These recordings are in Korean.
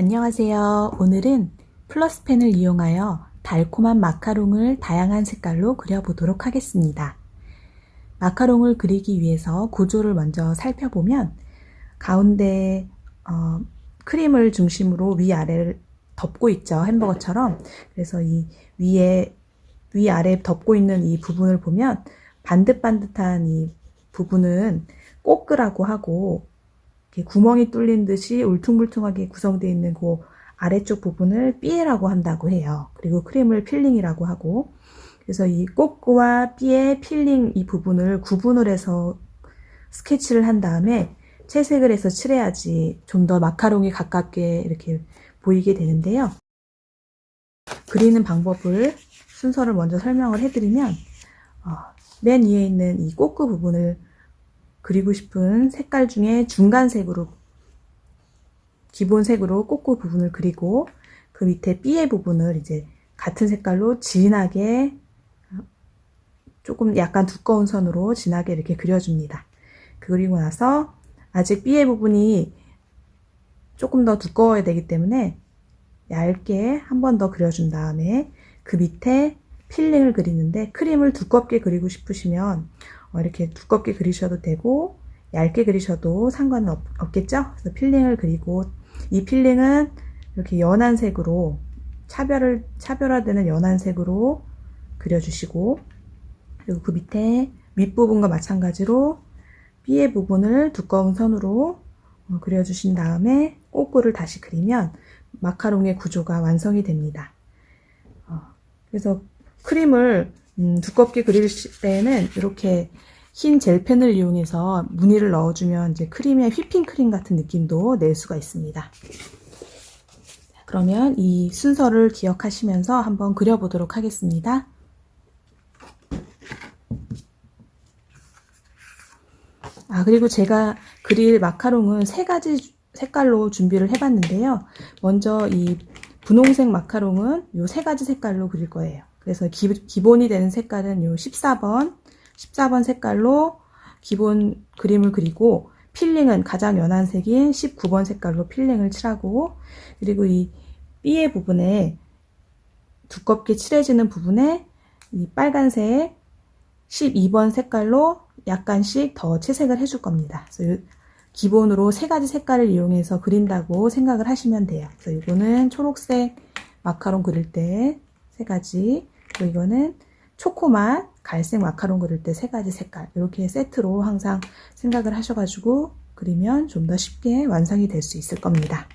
안녕하세요. 오늘은 플러스펜을 이용하여 달콤한 마카롱을 다양한 색깔로 그려보도록 하겠습니다. 마카롱을 그리기 위해서 구조를 먼저 살펴보면 가운데 어, 크림을 중심으로 위아래를 덮고 있죠. 햄버거처럼. 그래서 이 위에 위아래 덮고 있는 이 부분을 보면 반듯반듯한 이 부분은 coque라고 하고 구멍이 뚫린 듯이 울퉁불퉁하게 구성되어 있는 그 아래쪽 부분을 pied라고 한다고 해요. 그리고 크림을 filling이라고 하고 그래서 이 coque와 pied filling 이 부분을 구분을 해서 스케치를 한 다음에 채색을 해서 칠해야지 좀 더 마카롱에 가깝게 이렇게 보이게 되는데요. 그리는 방법을 순서를 먼저 설명을 해드리면 어, 맨 위에 있는 이 꼬끄 부분을 그리고 싶은 색깔 중에 중간색으로 기본색으로 꼬꼬 부분을 그리고 그 밑에 삐의 부분을 이제 같은 색깔로 진하게 조금 약간 두꺼운 선으로 진하게 이렇게 그려줍니다. 그리고 나서 아직 삐의 부분이 조금 더 두꺼워야 되기 때문에 얇게 한 번 더 그려준 다음에 그 밑에 filling을 그리는데 크림을 두껍게 그리고 싶으시면 어, 이렇게 두껍게 그리셔도 되고 얇게 그리셔도 상관은 없, 겠죠 그래서 filling을 그리고 이 filling은 이렇게 연한 색으로 차별을 차별화되는 연한 색으로 그려주시고 그리고 그 밑에 윗부분과 마찬가지로 pied 부분을 두꺼운 선으로 어, 그려주신 다음에 coque를 다시 그리면 마카롱의 구조가 완성이 됩니다. 어, 그래서 크림을 음, 두껍게 그릴 때는 이렇게 흰 젤펜을 이용해서 무늬를 넣어주면 이제 크림의 휘핑 크림 같은 느낌도 낼 수가 있습니다. 그러면 이 순서를 기억하시면서 한번 그려보도록 하겠습니다. 아 그리고 제가 그릴 마카롱은 세 가지 색깔로 준비를 해봤는데요. 먼저 이 분홍색 마카롱은 이 세 가지 색깔로 그릴 거예요. 그래서 기, 기본이 되는 색깔은 요 14번, 14번 색깔로 기본 그림을 그리고 filling은 가장 연한 색인 19번 색깔로 filling을 칠하고 그리고 이 pied 부분에 두껍게 칠해지는 부분에 이 빨간색 12번 색깔로 약간씩 더 채색을 해줄 겁니다. 그래서 기본으로 세 가지 색깔을 이용해서 그린다고 생각을 하시면 돼요. 그래서 이거는 초록색 마카롱 그릴 때 세 가지 그리고 이거는 초코맛, 갈색 마카롱 그릴 때 세 가지 색깔 이렇게 세트로 항상 생각을 하셔가지고 그리면 좀 더 쉽게 완성이 될 수 있을 겁니다.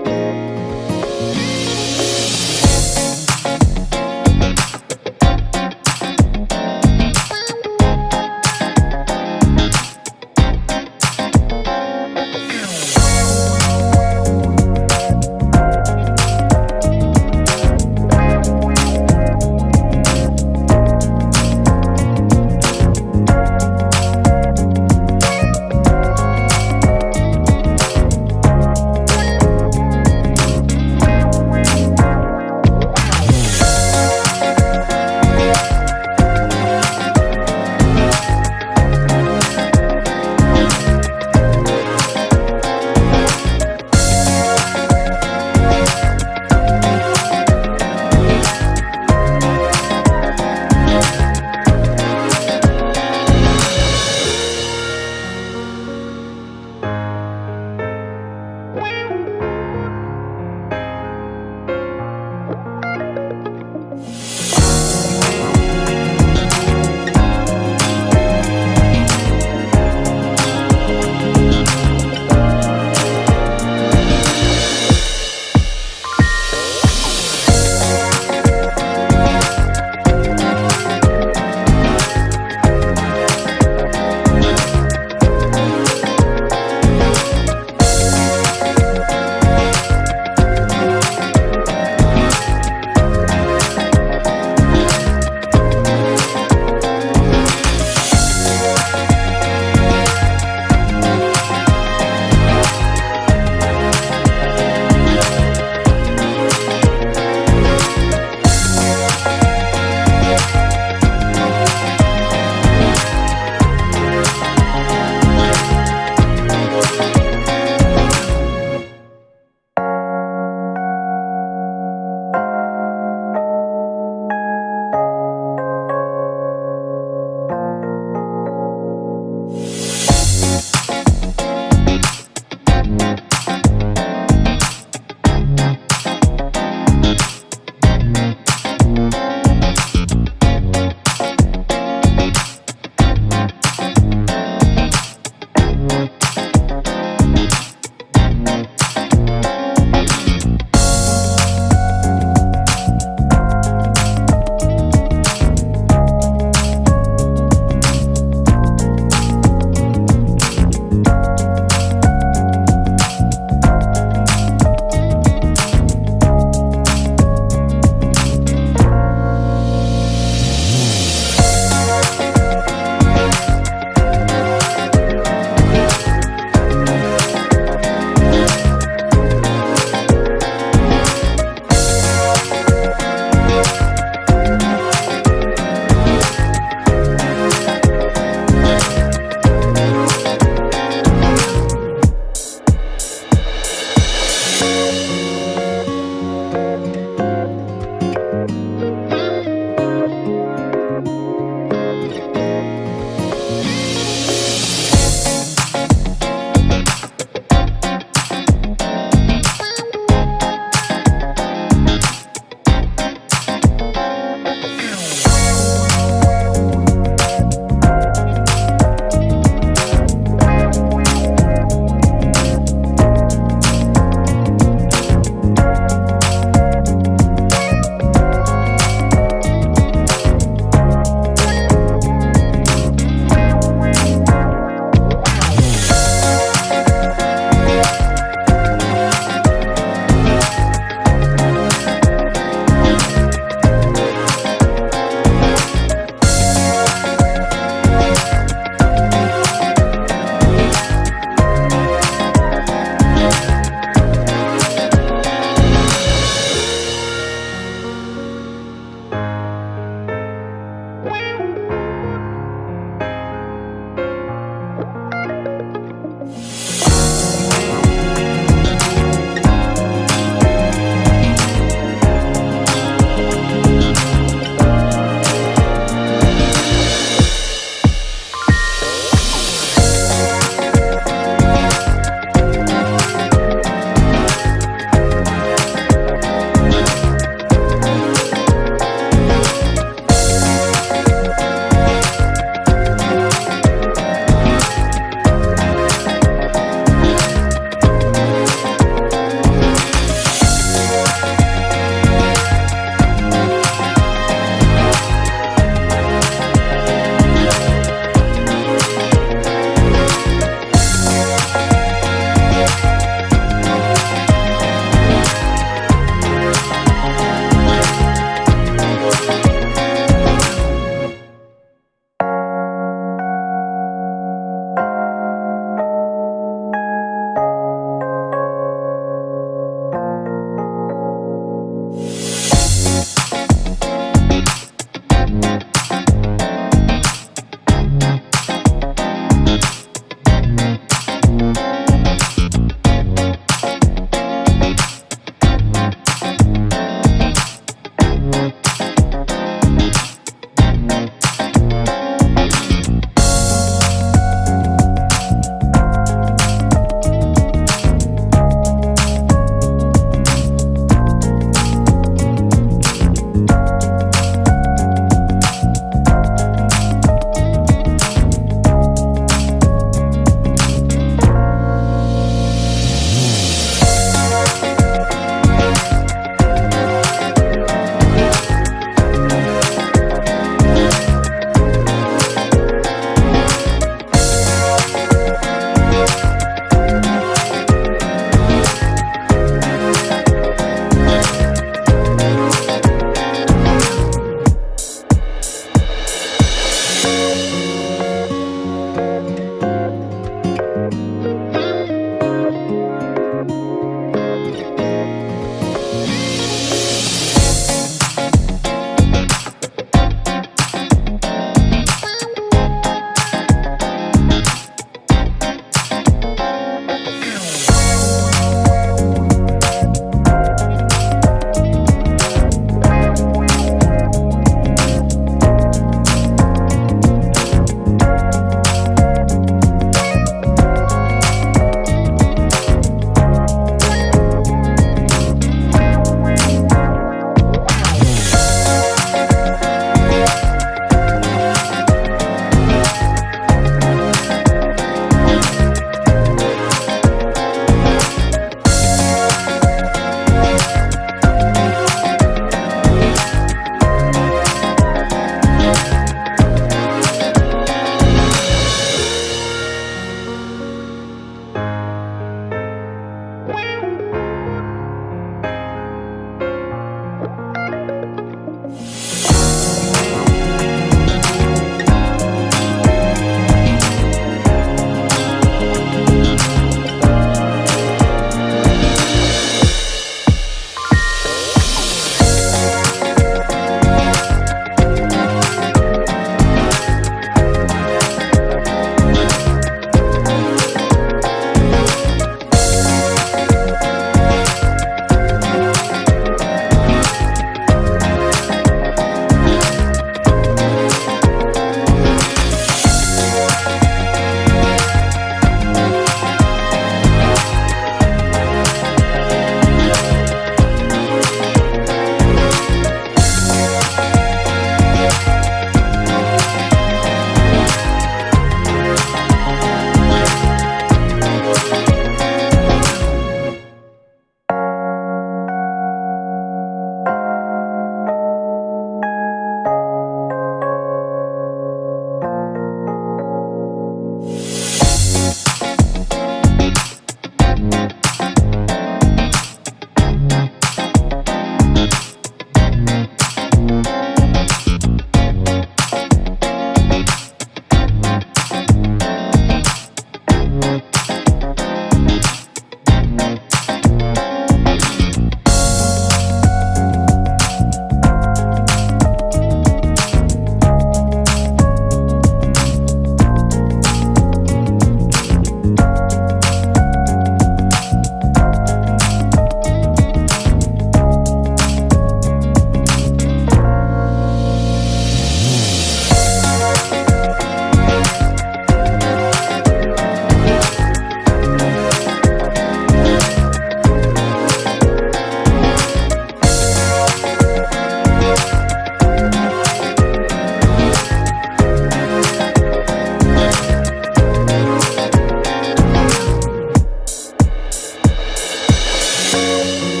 Música